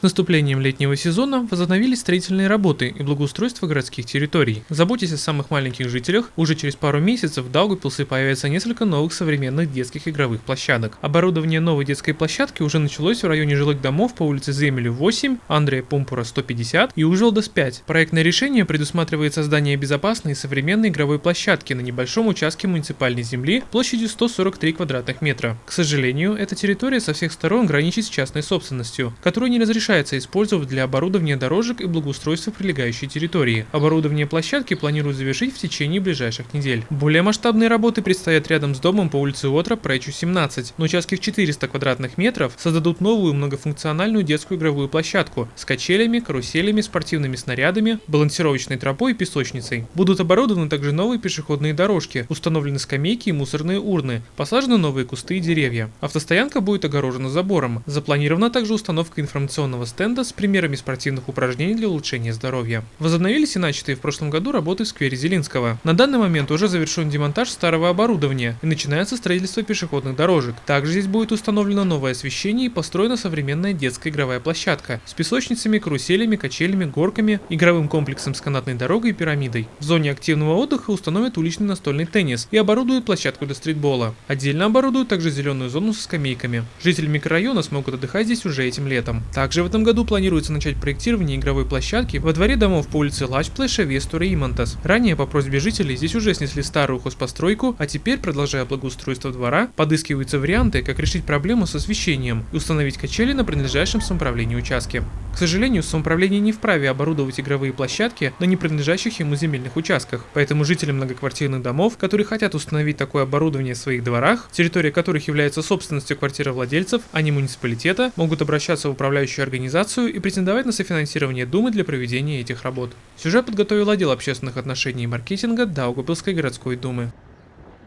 С наступлением летнего сезона возобновились строительные работы и благоустройство городских территорий. Заботясь о самых маленьких жителях, уже через пару месяцев в Даугавпилсе появится несколько новых современных детских игровых площадок. Оборудование новой детской площадки уже началось в районе жилых домов по улице Земелю 8, Андрея Пумпура 150 и Ужелдас 5. Проектное решение предусматривает создание безопасной и современной игровой площадки на небольшом участке муниципальной земли площадью 143 квадратных метра. К сожалению, эта территория со всех сторон граничит с частной собственностью, которую не разрешается использовать для оборудования дорожек и благоустройства прилегающей территории. Оборудование площадки планируют завершить в течение ближайших недель. Более масштабные работы предстоят рядом с домом по улице Отра, Пречу 17. На участке в 400 квадратных метров создадут новую многофункциональную детскую игровую площадку с качелями, каруселями, спортивными снарядами, балансировочной тропой и песочницей. Будут оборудованы также новые пешеходные дорожки, установлены скамейки и мусорные урны, посажены новые кусты и деревья. Автостоянка будет огорожена забором. Запланирована также установка информационного стенда с примерами спортивных упражнений для улучшения здоровья. Возобновились и начатые в прошлом году работы в сквере Зелинского. На данный момент уже завершен демонтаж старого оборудования и начинается строительство пешеходных дорожек. Также здесь будет установлено новое освещение и построена современная детская игровая площадка с песочницами, каруселями, качелями, горками, игровым комплексом с канатной дорогой и пирамидой. В зоне активного отдыха установят уличный настольный теннис и оборудуют площадку для стритбола. Отдельно оборудуют также зеленую зону со скамейками. Жители микрорайона смогут отдыхать здесь уже этим летом. Также в этом году планируется начать проектирование игровой площадки во дворе домов по улице Лачплэша, Вестура и Имантас. Ранее по просьбе жителей здесь уже снесли старую хозпостройку, а теперь, продолжая благоустройство двора, подыскиваются варианты, как решить проблему с освещением и установить качели на принадлежащем самоуправлению участке. К сожалению, самоуправление не вправе оборудовать игровые площадки на непринадлежащих ему земельных участках, поэтому жители многоквартирных домов, которые хотят установить такое оборудование в своих дворах, территория которых является собственностью квартировладельцев, а не муниципалитета, могут обращаться в управляющую организацию и претендовать на софинансирование Думы для проведения этих работ. Сюжет подготовил отдел общественных отношений и маркетинга Даугавпилской городской думы.